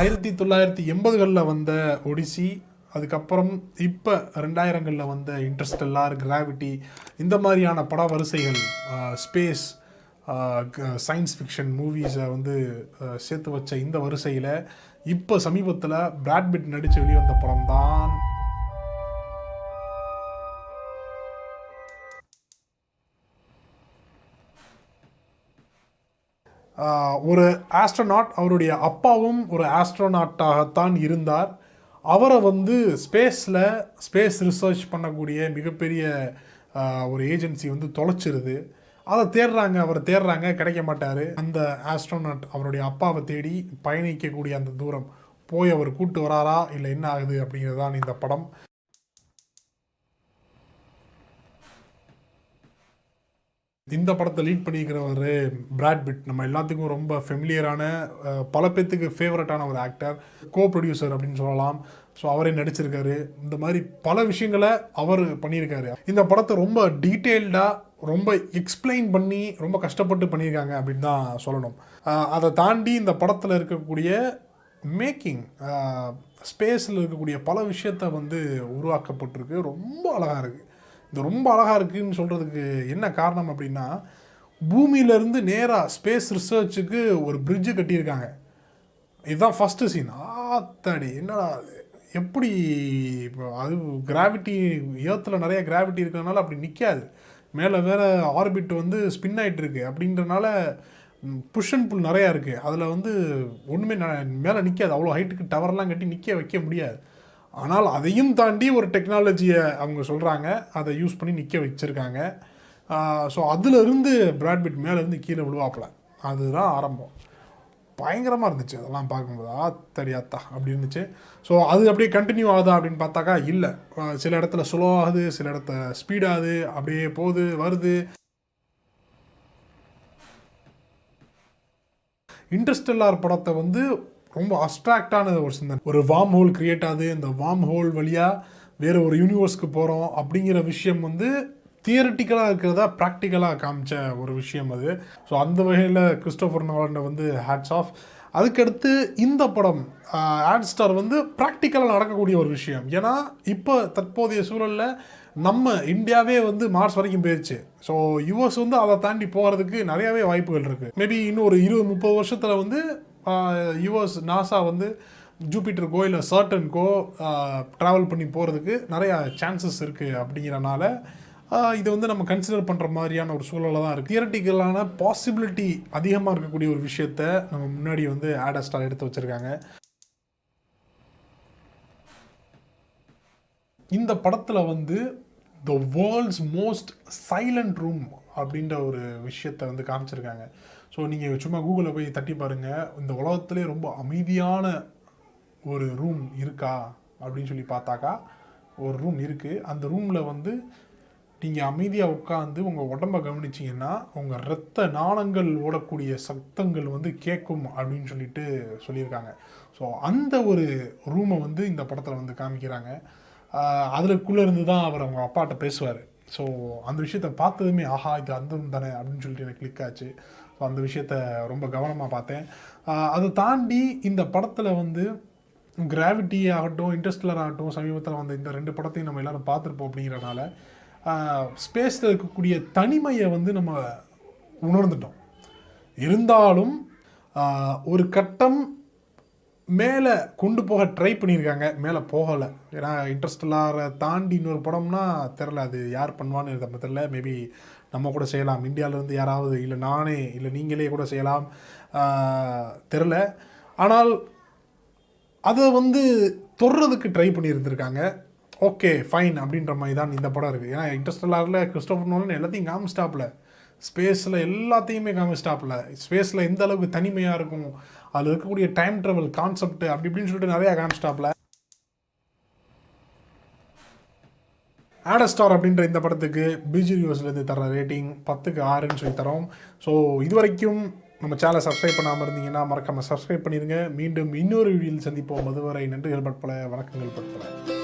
ஆயிரத்தி தொள்ளாயிரத்தி எண்பதுகளில் வந்த ஒடிசி அதுக்கப்புறம் இப்போ ரெண்டாயிரங்களில் வந்த இன்ட்ரெஸ்டெல்லார் கிராவிட்டி இந்த மாதிரியான பட வரிசைகள் ஸ்பேஸ் சயின்ஸ் ஃபிக்ஷன் மூவிஸை வந்து சேர்த்து வச்ச இந்த வரிசையில் இப்போ சமீபத்தில் பிராட்பிட் நடித்து வெளிவந்த படம் தான் ஒரு ஆஸ்ட்ரோநாட் அவருடைய அப்பாவும் ஒரு ஆஸ்ட்ரோநாட்டாகத்தான் இருந்தார். அவரை வந்து ஸ்பேஸில் ஸ்பேஸ் ரிசர்ச் பண்ணக்கூடிய மிகப்பெரிய ஒரு ஏஜென்சி வந்து தொலைச்சிருது. அதை தேடுறாங்க அவரை தேடுறாங்க கிடைக்க மாட்டார். அந்த ஆஸ்ட்ரோநாட் அவருடைய அப்பாவை தேடி பயணிக்கக்கூடிய அந்த தூரம் போய் அவர் கூட்டு வராரா இல்லை என்ன ஆகுது அப்படிங்கிறது தான் இந்த படம். இந்த படத்தை லீட் பண்ணியிருக்கிறவர் பிராட் பிட் நம்ம எல்லாத்துக்கும் ரொம்ப ஃபெமிலியரான பல பேத்துக்கு ஃபேவரட்டான ஒரு ஆக்டர் கோ ப்ரொடியூசர் அப்படின்னு சொல்லலாம். ஸோ அவரே நடிச்சிருக்காரு. இந்த மாதிரி பல விஷயங்களை அவர் பண்ணியிருக்காரு. இந்த படத்தை ரொம்ப டீட்டெயில்டாக ரொம்ப எக்ஸ்பிளைன் பண்ணி ரொம்ப கஷ்டப்பட்டு பண்ணியிருக்காங்க அப்படின்னு தான் சொல்லணும். அதை தாண்டி இந்த படத்தில் இருக்கக்கூடிய மேக்கிங் ஸ்பேஸில் இருக்கக்கூடிய பல விஷயத்த வந்து உருவாக்கப்பட்டிருக்கு. ரொம்ப அழகாக இருக்குது இது ரொம்ப அழகாக இருக்குன்னு சொல்கிறதுக்கு என்ன காரணம் அப்படின்னா பூமியிலேருந்து நேராக ஸ்பேஸ் ரிசர்ச்சுக்கு ஒரு பிரிட்ஜு கட்டியிருக்காங்க. இதுதான் ஃபஸ்ட்டு சீன் ஆத்தாடி என்னடா எப்படி இப்போ அது கிராவிட்டி ஏர்த்தில் நிறைய கிராவிட்டி இருக்கிறதுனால அப்படி நிற்காது மேலே வேறு ஆர்பிட் வந்து ஸ்பின் ஆகிட்டு இருக்கு. அப்படின்றனால புஷ் அண்ட் புல் நிறையா இருக்குது அதில் வந்து ஒன்றுமே மேலே நிற்காது அவ்வளோ ஹைட்டுக்கு டவர்லாம் கட்டி நிற்க வைக்க முடியாது. ஆனால் அதையும் தாண்டி ஒரு டெக்னாலஜியை அவங்க சொல்கிறாங்க அதை யூஸ் பண்ணி நிற்க வச்சுருக்காங்க. ஸோ அதிலிருந்து பிராட்பிட் மேலேருந்து கீழே விழுவாப்பில். அதுதான் ஆரம்பம். பயங்கரமாக இருந்துச்சு. அதெல்லாம் பார்க்கும்போது ஆத்தடி ஆத்தா அப்படி இருந்துச்சு. ஸோ அது அப்படியே கண்டினியூ ஆகுதா அப்படின்னு பார்த்தாக்கா இல்லை. சில இடத்துல ஸ்லோ ஆகுது சில இடத்துல ஸ்பீடாகுது அப்படியே போகுது வருது. இன்ட்ரெஸ்டெல்லார் படத்தை வந்து ரொம்ப அஸ்ட்ராக்டான ஒரு சிந்தனை. ஒரு வார்ம் ஹோல் கிரியேட் ஆகுது. இந்த வார்ம் ஹோல் வழியாக வேறு ஒரு யூனிவர்ஸ்க்கு போகிறோம் அப்படிங்கிற விஷயம் வந்து தியரட்டிக்கலாக இருக்கிறதா ப்ராக்டிக்கலாக காமிச்ச ஒரு விஷயம் அது. ஸோ அந்த வகையில் கிறிஸ்டோஃபர் நோலண்டை வந்து ஹேட்ஸ் ஆஃப் அதுக்கடுத்து இந்த படம் ஆட் ஸ்டார் வந்து ப்ராக்டிக்கலாக நடக்கக்கூடிய ஒரு விஷயம். ஏன்னா இப்போ தற்போதைய சூழலில் நம்ம இந்தியாவே வந்து மார்ச் வரைக்கும் போயிடுச்சு ஸோ யுஎஸ் வந்து அதை தாண்டி போகிறதுக்கு நிறையாவே வாய்ப்புகள் இருக்குது மேபி இன்னும் ஒரு இருபது முப்பது வருஷத்தில் வந்து யூஎஸ் நாசா வந்து ஜூபிட்டருக்கோ இல்லை சர்டனுக்கோ ட்ராவல் பண்ணி போகிறதுக்கு நிறையா சான்சஸ் இருக்குது அப்படிங்கிறனால இதை இது வந்து நம்ம கன்சிடர் பண்ணுற மாதிரியான ஒரு சூழலாக தான் இருக்குது தியரட்டிக்கலான பாசிபிலிட்டி அதிகமாக இருக்கக்கூடிய ஒரு விஷயத்த நம்ம முன்னாடி வந்து ஆடஸ்டார் எடுத்து வச்சுருக்காங்க. இந்த படத்தில் வந்து the world's most silent room அப்படின்ற ஒரு விஷயத்தை வந்து காமிச்சிருக்காங்க. ஸோ நீங்கள் சும்மா கூகுளில் போய் தட்டி பாருங்கள் இந்த உலகத்துலேயே ரொம்ப அமைதியான ஒரு ரூம் இருக்கா அப்படின்னு சொல்லி பார்த்தாக்கா ஒரு ரூம் இருக்குது அந்த ரூமில் வந்து நீங்கள் அமைதியாக உட்காந்து உங்கள் உடம்ப கவனிச்சிங்கன்னா உங்கள் ரத்த நாணங்கள் ஓடக்கூடிய சத்தங்கள் வந்து கேட்கும் அப்படின்னு சொல்லிட்டு சொல்லியிருக்காங்க. ஸோ அந்த ஒரு ரூமை வந்து இந்த படத்தில் வந்து காமிக்கிறாங்க. அதுக்குள்ளே இருந்து தான் அவர் அவங்க அப்பாட்ட பேசுவார். ஸோ அந்த விஷயத்த பார்த்ததுமே ஆஹா இது அந்த தானே அப்படின்னு சொல்லிட்டு எனக்கு கிளிக் ஆச்சு. ஸோ அந்த விஷயத்த ரொம்ப கவனமாக பார்த்தேன். அதை தாண்டி இந்த படத்தில் வந்து கிராவிட்டி ஆகட்டும் இன்டர்ஸ்டலர் ஆகட்டும் சமீபத்தில் வந்த இந்த ரெண்டு படத்தையும் நம்ம எல்லோரும் பார்த்துருப்போம் அப்படிங்கிறனால ஸ்பேஸில் இருக்கக்கூடிய தனிமையை வந்து நம்ம உணர்ந்துட்டோம். இருந்தாலும் ஒரு கட்டம் மேலே கொண்டு போக ட்ரை பண்ணியிருக்காங்க. மேலே போகலை. ஏன்னா இன்ட்ரெஸ்டலாரை தாண்டி இன்னொரு படம்னா தெரில அது யார் பண்ணுவான்னு நம்ம தெரில மேபி நம்ம கூட செய்யலாம். இந்தியாவிலேருந்து யாராவது இல்லை நானே இல்லை நீங்களே கூட செய்யலாம். தெரில ஆனால் அதை வந்து தொடுறதுக்கு ட்ரை பண்ணியிருந்திருக்காங்க. ஓகே ஃபைன் அப்படின்ற மாதிரி தான் இந்த படம் இருக்குது ஏன்னா இன்ட்ரெஸ்டலாரில் கிறிஸ்டோஃபர் நோலன் எல்லாத்தையும் காமிச்சிட்டாப்ல ஸ்பேஸில் எல்லாத்தையுமே காமிச்சிட்டாப்ல ஸ்பேஸில் எந்த அளவுக்கு தனிமையாக இருக்கும் அதில் இருக்கக்கூடிய டைம் ட்ராவல் கான்செப்ட் அப்படி இப்படின்னு சொல்லிட்டு நிறையா காமிச்சிட்டாப்ல ஆடஸ்டார் அப்படின்ற இந்த படத்துக்கு பிஜி ரிவ்யூஸ்லேருந்து தர ரேட்டிங் பத்துக்கு ஆறுன்னு சொல்லி தரோம். ஸோ இது வரைக்கும் நம்ம சேனலை சப்ஸ்கிரைப் பண்ணாமல் இருந்தீங்கன்னா மறக்காமல் சப்ஸ்கிரைப் பண்ணிடுங்க மீண்டும் இன்னொரு வீடியோவில் சந்திப்போம். அதுவரை நன்றிகள் பட்பல வணக்கங்கள் பட்பல